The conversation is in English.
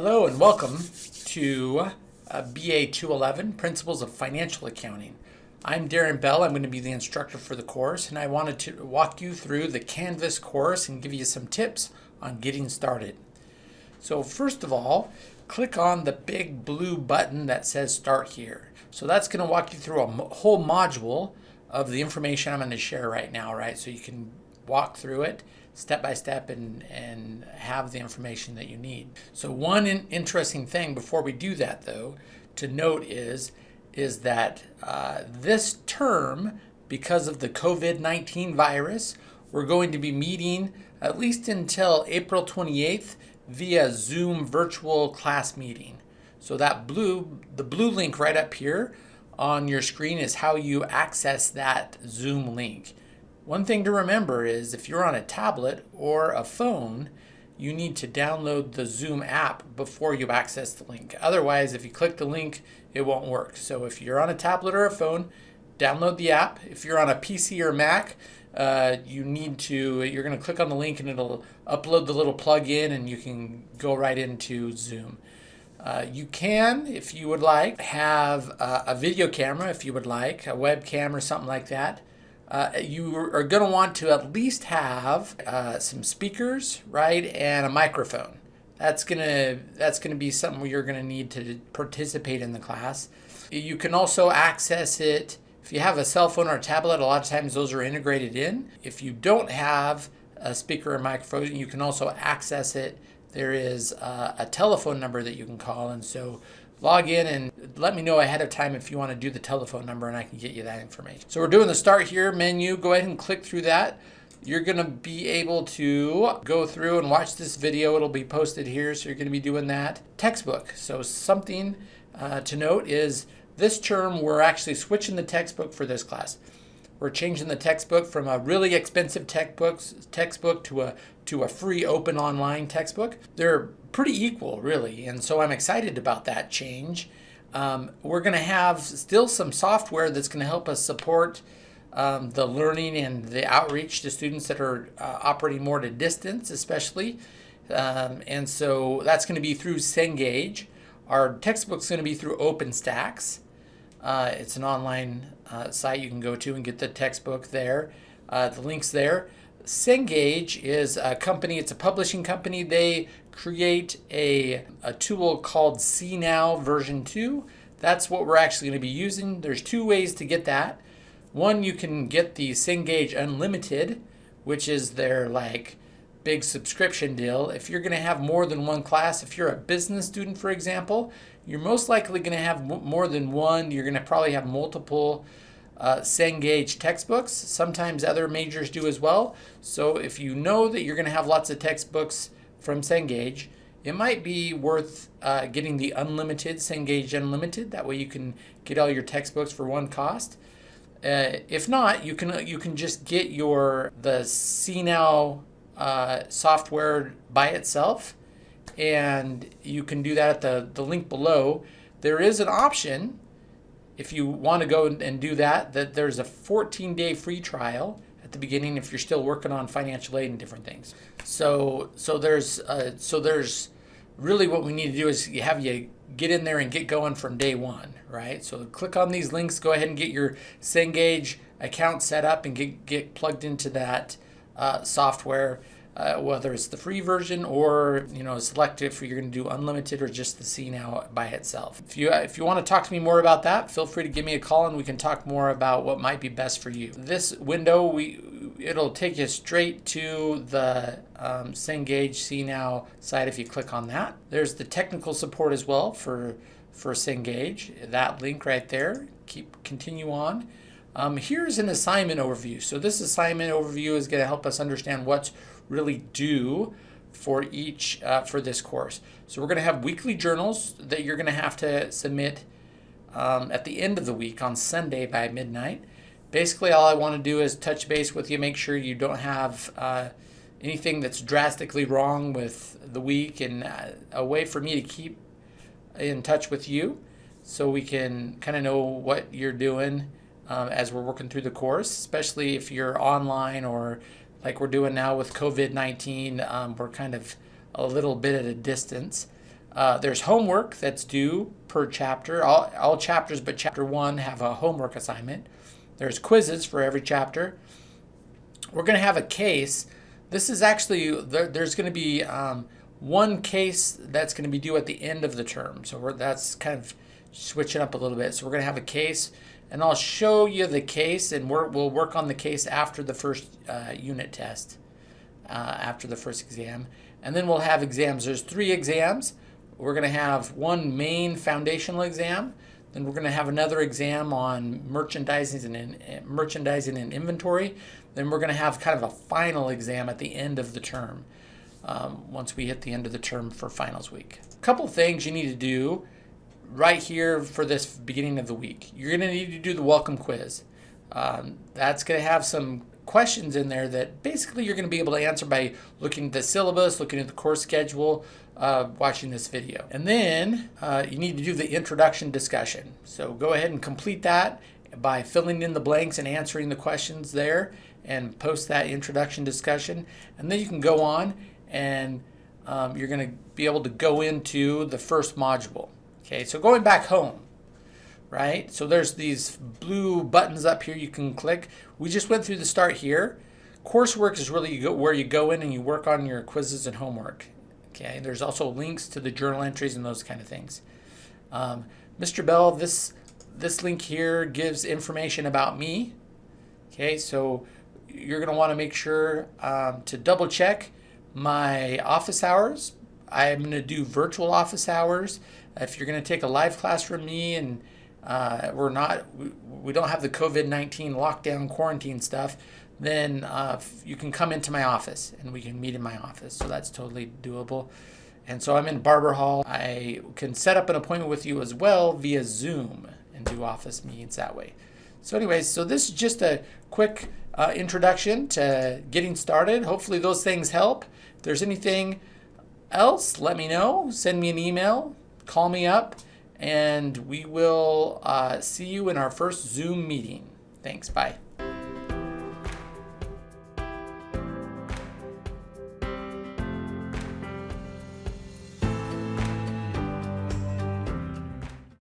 Hello and welcome to uh, BA 211 Principles of Financial Accounting. I'm Darren Bell. I'm going to be the instructor for the course, and I wanted to walk you through the Canvas course and give you some tips on getting started. So, first of all, click on the big blue button that says Start Here. So, that's going to walk you through a whole module of the information I'm going to share right now, right? So, you can walk through it step by step and, and have the information that you need. So one in interesting thing before we do that though to note is is that uh, this term because of the COVID-19 virus we're going to be meeting at least until April 28th via Zoom virtual class meeting. So that blue the blue link right up here on your screen is how you access that Zoom link. One thing to remember is if you're on a tablet or a phone, you need to download the Zoom app before you access the link. Otherwise, if you click the link, it won't work. So if you're on a tablet or a phone, download the app. If you're on a PC or Mac, uh, you need to, you're going to click on the link and it'll upload the little plug-in and you can go right into Zoom. Uh, you can, if you would like, have a, a video camera if you would like, a webcam or something like that uh, you are going to want to at least have uh, some speakers, right, and a microphone. That's gonna that's gonna be something you're gonna need to participate in the class. You can also access it if you have a cell phone or a tablet. A lot of times those are integrated in. If you don't have a speaker or microphone, you can also access it. There is uh, a telephone number that you can call, and so log in and let me know ahead of time if you want to do the telephone number and I can get you that information. So we're doing the start here menu. Go ahead and click through that. You're going to be able to go through and watch this video. It'll be posted here. So you're going to be doing that. Textbook. So something uh, to note is this term we're actually switching the textbook for this class. We're changing the textbook from a really expensive textbooks, textbook to a, to a free open online textbook. They're pretty equal, really, and so I'm excited about that change. Um, we're going to have still some software that's going to help us support um, the learning and the outreach to students that are uh, operating more to distance, especially. Um, and so that's going to be through Cengage. Our textbook's going to be through OpenStax. Uh, it's an online uh, site you can go to and get the textbook there. Uh, the link's there. Cengage is a company, it's a publishing company. They create a, a tool called CNOW version 2. That's what we're actually going to be using. There's two ways to get that. One, you can get the Cengage Unlimited, which is their like big subscription deal. If you're going to have more than one class, if you're a business student, for example, you're most likely going to have more than one. You're going to probably have multiple uh, Cengage textbooks. Sometimes other majors do as well. So if you know that you're going to have lots of textbooks from Cengage, it might be worth uh, getting the unlimited Cengage Unlimited. That way you can get all your textbooks for one cost. Uh, if not, you can you can just get your the CNOW uh, software by itself and you can do that at the, the link below. There is an option if you want to go and do that, that there's a 14 day free trial at the beginning if you're still working on financial aid and different things. So so there's uh, so there's really what we need to do is you have you get in there and get going from day one, right? So click on these links, go ahead and get your Cengage account set up and get, get plugged into that uh, software uh, whether it's the free version or you know select if you're going to do unlimited or just the CNOW by itself. If you if you want to talk to me more about that, feel free to give me a call and we can talk more about what might be best for you. This window we it'll take you straight to the um, Cengage now site if you click on that. There's the technical support as well for for Cengage. That link right there. Keep continue on. Um, here's an assignment overview. So this assignment overview is going to help us understand what's really due for each uh, for this course. So we're going to have weekly journals that you're going to have to submit um, at the end of the week on Sunday by midnight. Basically, all I want to do is touch base with you, make sure you don't have uh, anything that's drastically wrong with the week, and uh, a way for me to keep in touch with you so we can kind of know what you're doing um, as we're working through the course, especially if you're online or like we're doing now with COVID 19. Um, we're kind of a little bit at a distance. Uh, there's homework that's due per chapter. All, all chapters but chapter one have a homework assignment. There's quizzes for every chapter. We're going to have a case. This is actually, there, there's going to be um, one case that's going to be due at the end of the term. So that's kind of switching up a little bit. So we're going to have a case and I'll show you the case and we will work on the case after the first uh, unit test, uh, after the first exam. And then we'll have exams. There's three exams. We're going to have one main foundational exam. Then we're going to have another exam on merchandising and merchandising and inventory. Then we're going to have kind of a final exam at the end of the term. Um, once we hit the end of the term for finals week. A couple things you need to do right here for this beginning of the week. You're going to need to do the welcome quiz. Um, that's going to have some questions in there that basically you're going to be able to answer by looking at the syllabus, looking at the course schedule, uh, watching this video. And then uh, you need to do the introduction discussion. So go ahead and complete that by filling in the blanks and answering the questions there and post that introduction discussion. And then you can go on and um, you're going to be able to go into the first module. Okay, so going back home, right? So there's these blue buttons up here you can click. We just went through the start here. Coursework is really where you go in and you work on your quizzes and homework. Okay, there's also links to the journal entries and those kind of things. Um, Mr. Bell, this this link here gives information about me. Okay, so you're want to make sure um, to double check my office hours. I'm going to do virtual office hours. If you're going to take a live class from me and uh, we're not, we, we don't have the COVID-19 lockdown quarantine stuff, then uh, you can come into my office and we can meet in my office. So that's totally doable. And so I'm in Barber Hall. I can set up an appointment with you as well via Zoom and do office meetings that way. So anyways, so this is just a quick uh, introduction to getting started. Hopefully those things help. If there's anything else, let me know. Send me an email, call me up, and we will uh, see you in our first Zoom meeting. Thanks. Bye.